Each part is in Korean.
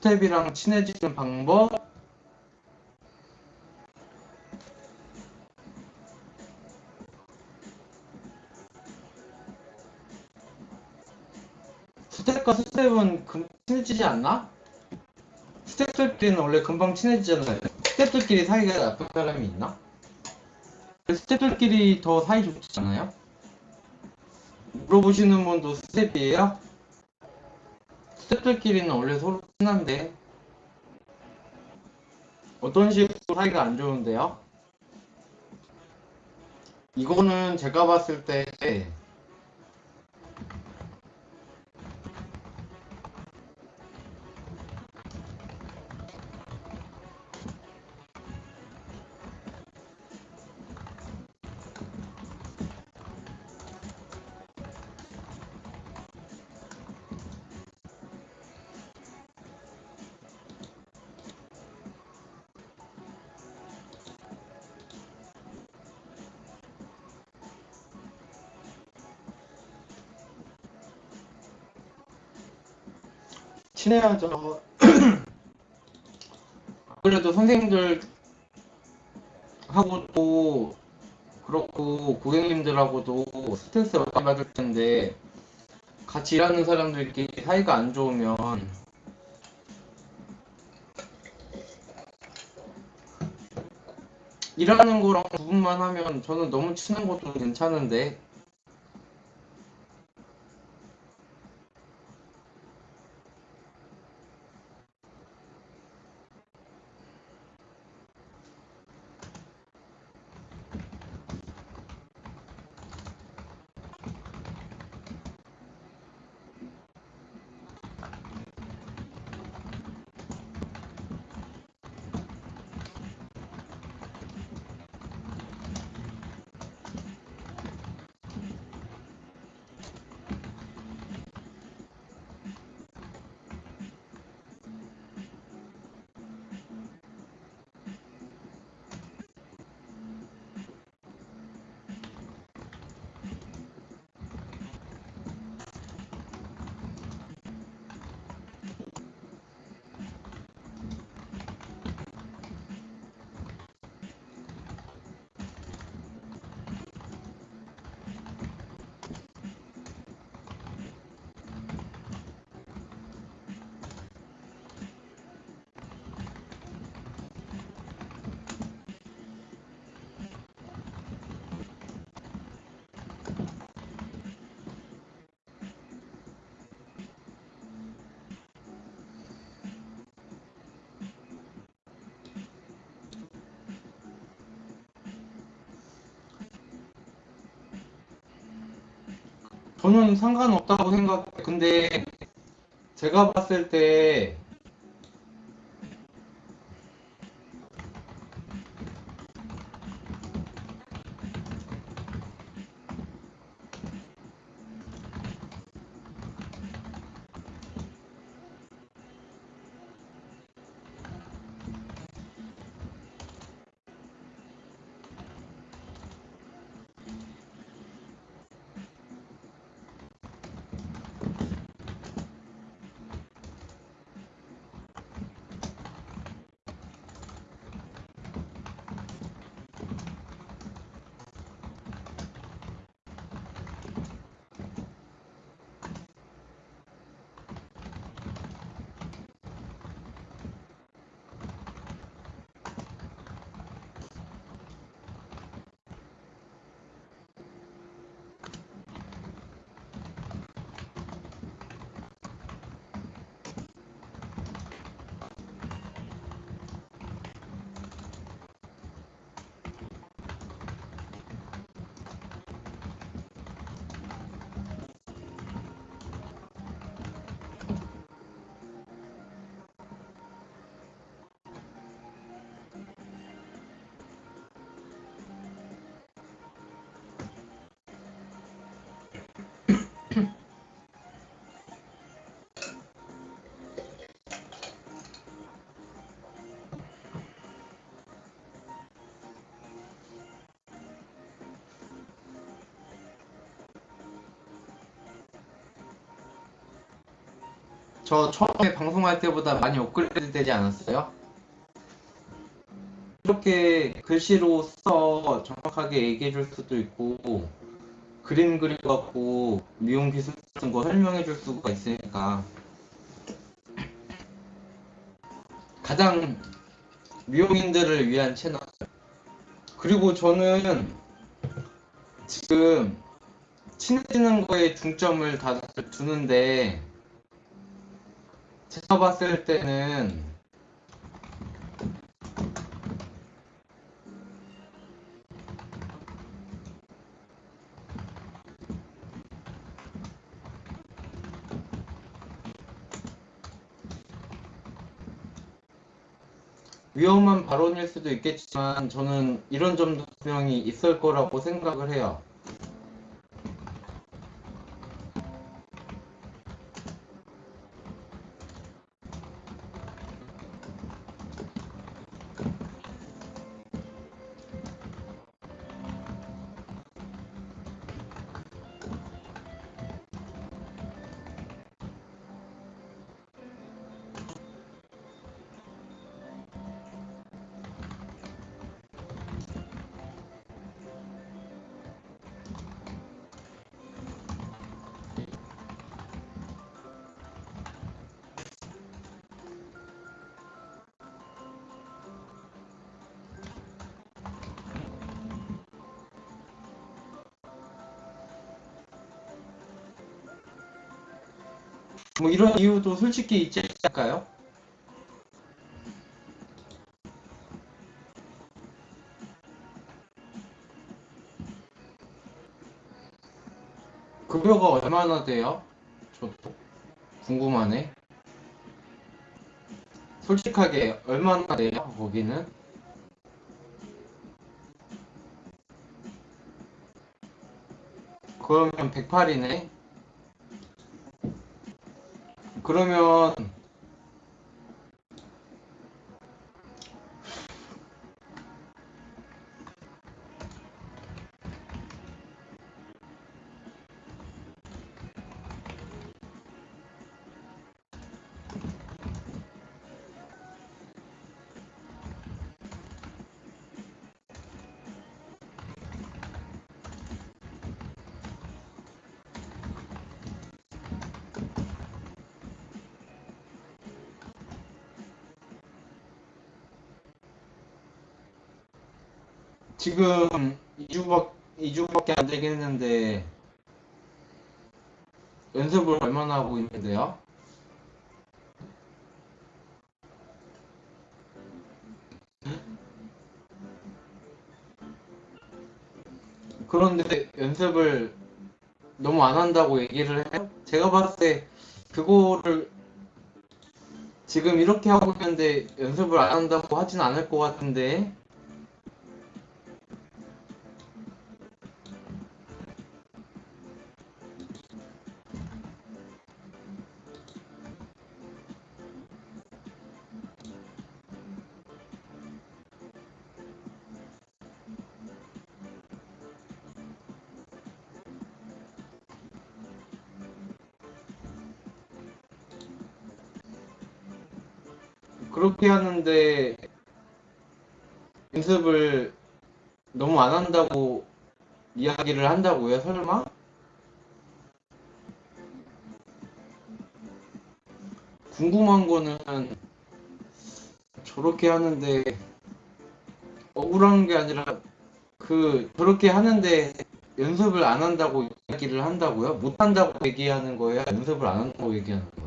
스텝이랑 친해지는 방법 스텝과 스텝은 금 친해지지 않나? 스텝들끼리는 원래 금방 친해지잖아요. 스텝들끼리 사이가 나쁜 사람이 있나? 스텝들끼리 더 사이 좋지 않아요? 물어보시는 분도 스텝이에요? 스텝들끼리는 원래 서로 친한데 어떤 식으로 사이가 안 좋은데요? 이거는 제가 봤을 때 친해야죠. 그래도 선생님들 하고도 그렇고 고객님들하고도 스트레스 많이 받을 텐데 같이 일하는 사람들끼리 사이가 안 좋으면 일하는 거랑 구분만 하면 저는 너무 친한 것도 괜찮은데 저는 상관없다고 생각해. 근데 제가 봤을 때 저 처음에 방송할 때보다 많이 업그레이드 되지 않았어요? 이렇게 글씨로 써 정확하게 얘기해 줄 수도 있고 그림 그려갖고 미용 기술 같은 거 설명해 줄 수가 있으니까 가장 미용인들을 위한 채널 그리고 저는 지금 친해지는 거에 중점을 다들 두는데 제가 봤을 때는 위험한 발언일 수도 있겠지만 저는 이런 점도 분명히 있을 거라고 생각을 해요. 뭐 이런 이유도 솔직히 있지 않을까요? 급여가 얼마나 돼요? 저도 궁금하네. 솔직하게 얼마나 돼요? 거기는? 그러면 108이네. 그러면 지금 2주밖 2주밖에 안 되겠는데 연습을 얼마나 하고 있는데요? 그런데 연습을 너무 안 한다고 얘기를 해요? 제가 봤을 때 그거를 지금 이렇게 하고 있는데 연습을 안 한다고 하진 않을 것 같은데 그렇게 하는데 연습을 너무 안 한다고 이야기를 한다고요? 설마? 궁금한 거는 저렇게 하는데 억울한 게 아니라 그 저렇게 하는데 연습을 안 한다고 이야기를 한다고요? 못 한다고 얘기하는 거예요? 연습을 안 한다고 얘기하는 거예요?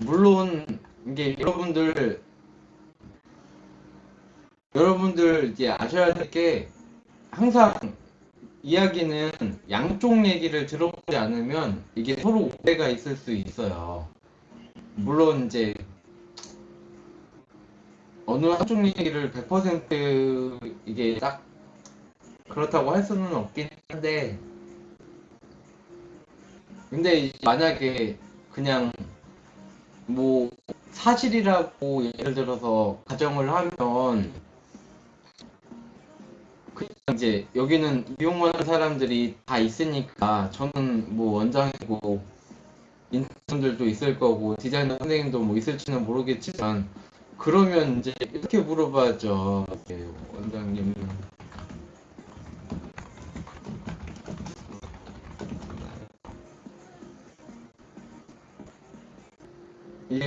물론 이게 여러분들 여러분들 이제 아셔야 될 게 항상 이야기는 양쪽 얘기를 들어보지 않으면 이게 서로 오해가 있을 수 있어요. 물론 이제 어느 한쪽 얘기를 100% 이게 딱 그렇다고 할 수는 없긴 한데 근데 만약에 그냥 뭐 사실이라고 예를 들어서 가정을 하면 그냥 이제 여기는 이용하는 사람들이 다 있으니까 저는 뭐 원장이고 인턴들도 있을 거고 디자이너 선생님도 뭐 있을지는 모르겠지만 그러면 이제 이렇게 물어봐죠. 예, 원장님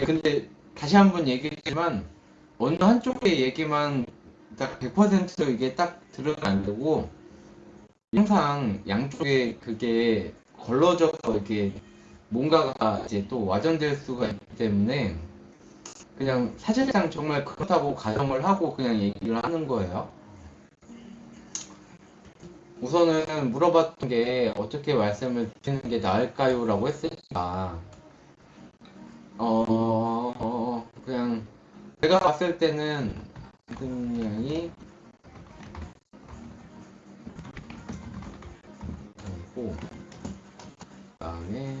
예, 근데 다시 한번 얘기했지만 어느 한쪽의 얘기만 딱 100% 이게 딱 들으면 안 되고 항상 양쪽에 그게 걸러져서 이렇게 뭔가가 이제 또 와전될 수가 있기 때문에 그냥 사실상 정말 그렇다고 가정을 하고 그냥 얘기를 하는 거예요. 우선은 물어봤던 게 어떻게 말씀을 드리는 게 나을까요? 라고 했으니까 어, 제가 봤을 때는 그냥이 그리고 그다음에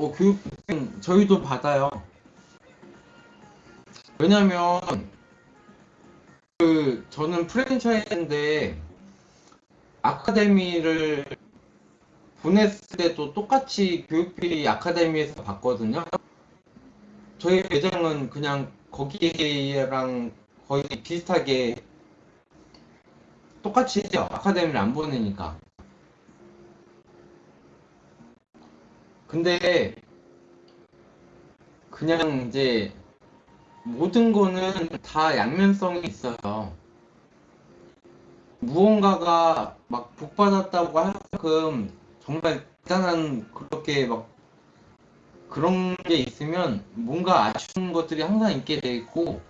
어, 교육은 저희도 받아요. 왜냐면 그 저는 프랜차이즈인데 아카데미를 보냈을 때도 똑같이 교육비 아카데미에서 받거든요. 저희 매장은 그냥 거기랑 거의 비슷하게 똑같이. 아카데미를 안 보내니까. 근데 그냥 이제 모든 거는 다 양면성이 있어요. 무언가가 막 복받았다고 할 만큼 정말 대단한 그렇게 막 그런 게 있으면 뭔가 아쉬운 것들이 항상 있게 돼 있고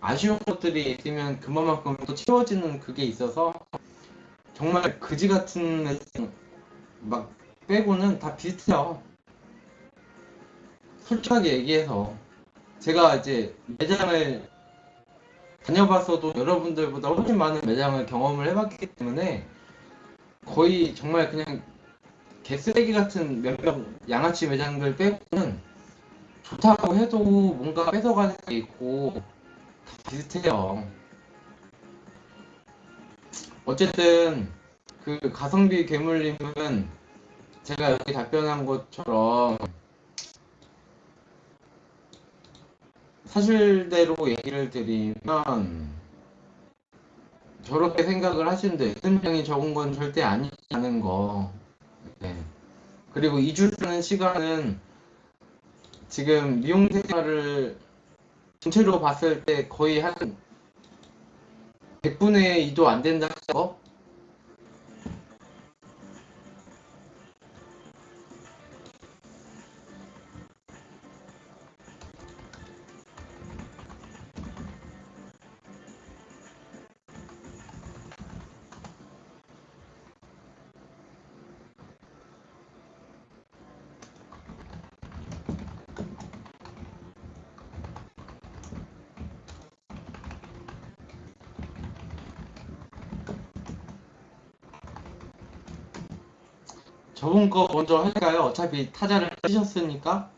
아쉬운 것들이 있으면 그만큼 또 채워지는 그게 있어서 정말 그지 같은 막 빼고는 다 비슷해요. 솔직하게 얘기해서 제가 이제 매장을 다녀봤어도 여러분들보다 훨씬 많은 매장을 경험을 해봤기 때문에 거의 정말 그냥 개쓰레기 같은 몇몇 양아치 매장들 빼고는 좋다고 해도 뭔가 뺏어가는 게 있고 다 비슷해요. 어쨌든 그 가성비 괴물님은 제가 여기 답변한 것처럼 사실대로 얘기를 드리면 저렇게 생각을 하시는데 수명이 적은 건 절대 아니라는 거. 네. 그리고 2주라는 시간은 지금 미용 생활을 전체로 봤을 때 거의 한 100분의 2도 안 된다 어? 저 거 먼저 할까요? 어차피 타자를 치셨으니까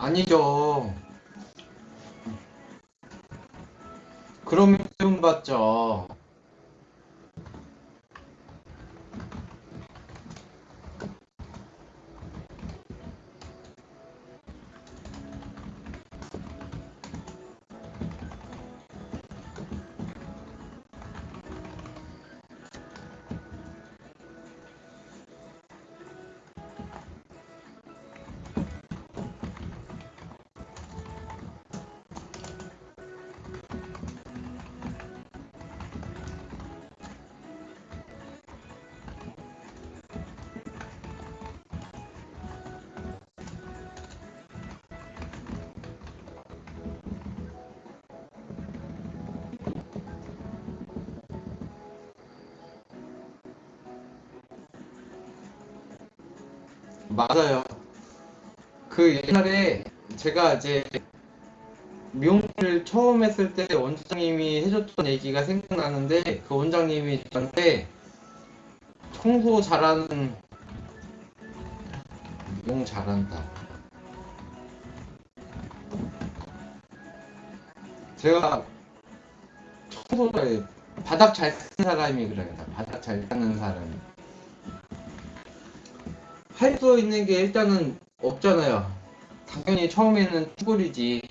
아니죠. 그러면 좀 받죠. 맞아요. 그 옛날에 제가 이제 미용실 처음 했을 때 원장님이 해줬던 얘기가 생각나는데 그 원장님이 저한테 청소 잘하는 미용 잘한다. 제가 청소를 바닥 잘 닦는 사람이 그래요. 바닥 잘 닦는 사람이. 할 수 있는 게 일단은 없잖아요. 당연히 처음에는 쭈구리지.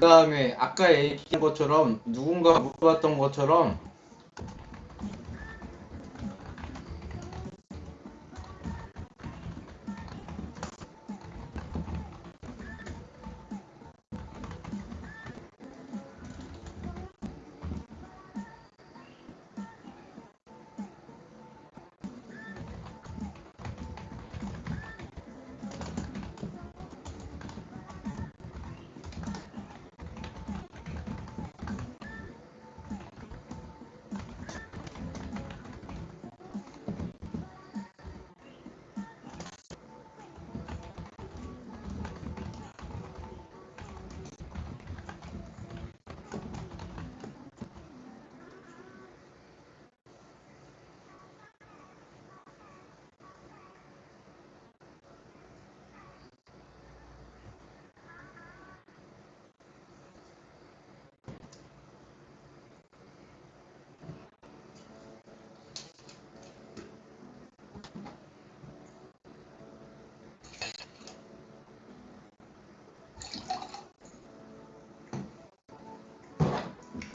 그 다음에 아까 얘기한 것처럼 누군가 물어봤던 것처럼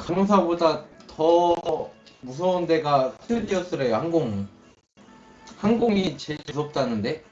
강사보다 더 무서운 데가 스튜디오스래요 항공. 항공이 제일 무섭다는데